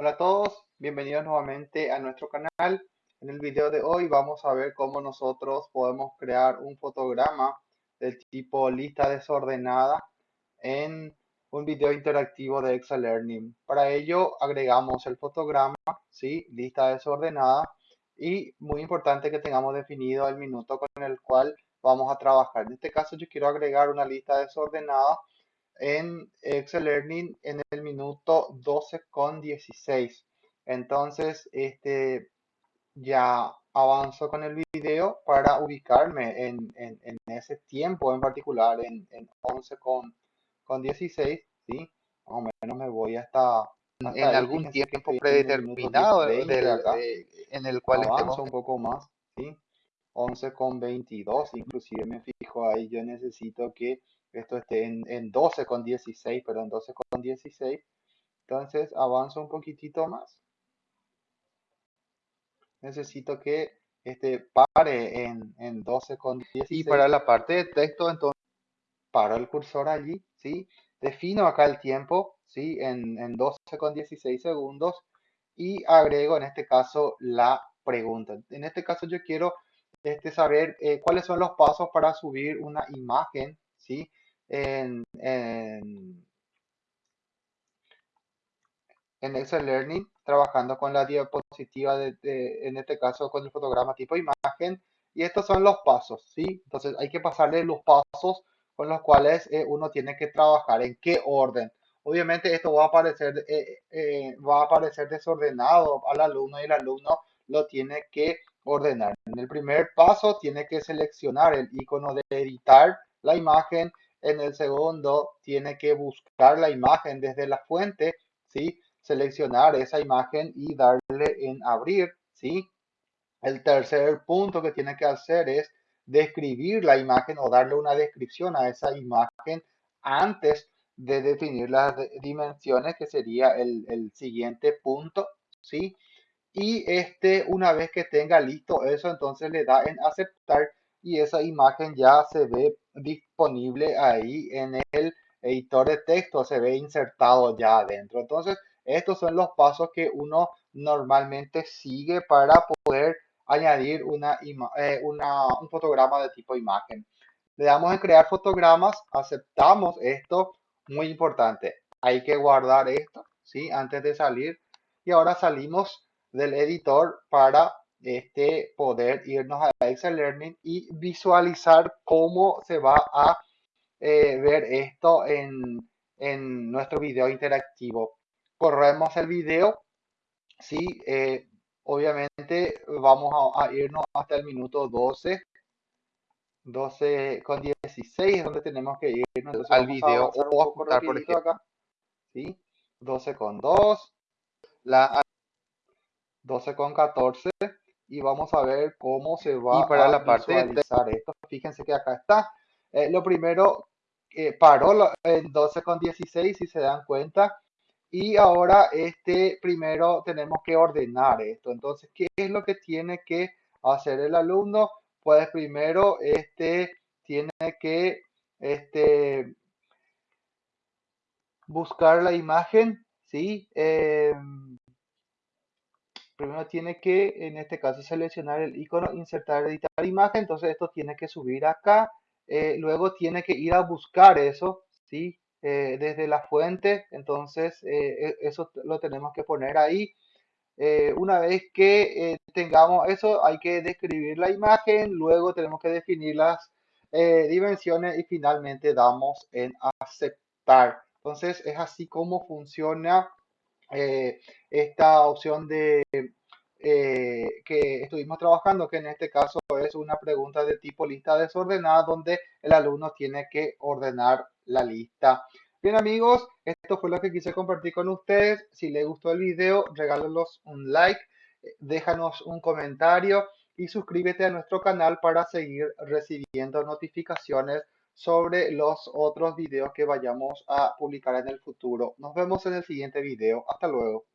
Hola a todos, bienvenidos nuevamente a nuestro canal. En el video de hoy vamos a ver cómo nosotros podemos crear un fotograma del tipo lista desordenada en un video interactivo de Excel Learning. Para ello agregamos el fotograma, ¿sí? lista desordenada y muy importante que tengamos definido el minuto con el cual vamos a trabajar. En este caso yo quiero agregar una lista desordenada en Excel Learning en el minuto 12 con 16. Entonces, este, ya avanzo con el video para ubicarme en, ese tiempo en particular, en, 11 con, con 16, ¿sí? Más o menos me voy hasta... en algún tiempo predeterminado en el cual avanzo un poco más, ¿sí? 11 con 22, inclusive me fijo ahí, yo necesito que esto esté en, en 12 con 16, perdón, 12 con 16. Entonces avanzo un poquitito más. Necesito que este pare en, en 12 con 16. Y para la parte de texto, entonces paro el cursor allí, ¿sí? Defino acá el tiempo, ¿sí? En, en 12 con 16 segundos y agrego en este caso la pregunta. En este caso yo quiero este, saber eh, cuáles son los pasos para subir una imagen, ¿sí? En, en, Excel Learning, trabajando con la diapositiva, de, en este caso con el fotograma tipo imagen. Y estos son los pasos, ¿sí? Entonces hay que pasarle los pasos con los cuales eh, uno tiene que trabajar, en qué orden. Obviamente esto va a aparecer, eh, eh, va a aparecer desordenado al alumno y el alumno lo tiene que ordenar. En el primer paso tiene que seleccionar el icono de editar la imagen en el segundo, tiene que buscar la imagen desde la fuente, ¿sí? Seleccionar esa imagen y darle en abrir, ¿sí? El tercer punto que tiene que hacer es describir la imagen o darle una descripción a esa imagen antes de definir las dimensiones, que sería el, el siguiente punto, ¿sí? Y este, una vez que tenga listo eso, entonces le da en aceptar y esa imagen ya se ve disponible ahí en el editor de texto, se ve insertado ya adentro. Entonces, estos son los pasos que uno normalmente sigue para poder añadir una, eh, una, un fotograma de tipo imagen. Le damos en crear fotogramas, aceptamos esto, muy importante. Hay que guardar esto, ¿sí? Antes de salir. Y ahora salimos del editor para este, poder irnos a Excel Learning y visualizar cómo se va a eh, ver esto en, en, nuestro video interactivo. Corremos el video, ¿sí? Eh, obviamente vamos a, irnos hasta el minuto 12. 12 con 16 donde tenemos que irnos al video o ajustar por ejemplo acá. ¿sí? 12 con 2, la 12 con 14 y vamos a ver cómo se va para a la parte visualizar esto. Fíjense que acá está. Eh, lo primero, eh, paró en 12,16 si se dan cuenta. Y ahora este primero tenemos que ordenar esto. Entonces, ¿qué es lo que tiene que hacer el alumno? Pues primero este tiene que este, buscar la imagen, ¿sí? Eh, primero tiene que, en este caso, seleccionar el icono, insertar, editar imagen, entonces esto tiene que subir acá, eh, luego tiene que ir a buscar eso, ¿sí? Eh, desde la fuente, entonces eh, e, eso lo tenemos que poner ahí. una vez que tengamos eso, hay que describir la imagen, luego tenemos que definir las dimensiones y finalmente damos en aceptar. Entonces es así como funciona eh, esta opción de eh, que estuvimos trabajando, que en este caso es una pregunta de tipo lista desordenada, donde el alumno tiene que ordenar la lista. Bien amigos, esto fue lo que quise compartir con ustedes. Si les gustó el video, regálanos un like, déjanos un comentario y suscríbete a nuestro canal para seguir recibiendo notificaciones sobre los otros videos que vayamos a publicar en el futuro. Nos vemos en el siguiente video. Hasta luego.